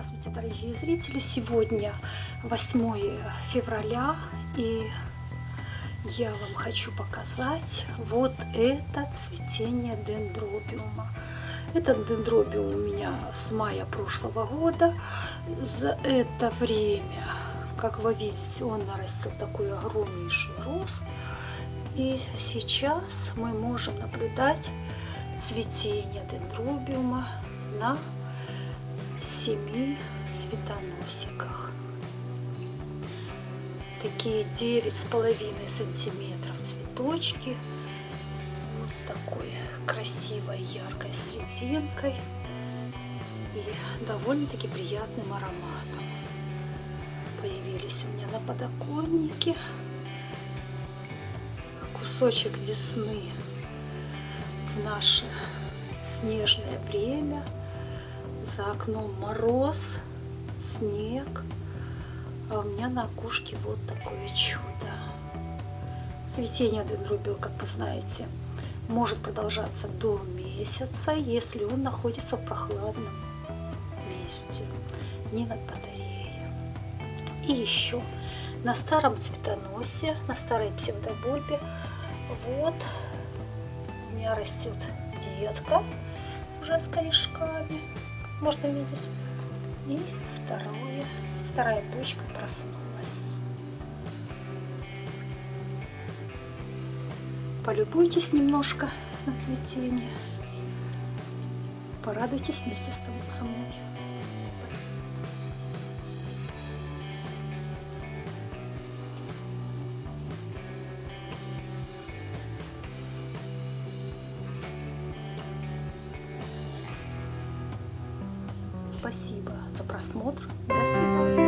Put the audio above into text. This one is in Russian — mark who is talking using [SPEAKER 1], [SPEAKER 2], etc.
[SPEAKER 1] Здравствуйте, дорогие зрители! Сегодня 8 февраля, и я вам хочу показать вот это цветение дендробиума. Этот дендробиум у меня с мая прошлого года. За это время, как вы видите, он нарастил такой огромнейший рост. И сейчас мы можем наблюдать цветение дендробиума на семи цветоносиках. Такие девять с половиной сантиметров цветочки. Вот с такой красивой яркой серединкой и довольно-таки приятным ароматом. Появились у меня на подоконнике. Кусочек весны в наше снежное время – за окном мороз, снег, а у меня на окошке вот такое чудо. Цветение дендробио, как вы знаете, может продолжаться до месяца, если он находится в прохладном месте, не над батареей. И еще на старом цветоносе, на старой псевдобульбе, вот у меня растет детка уже с корешками можно видеть. И второе, вторая почка проснулась. Полюбуйтесь немножко на цветение. Порадуйтесь вместе со мной. спасибо за просмотр. До свидания.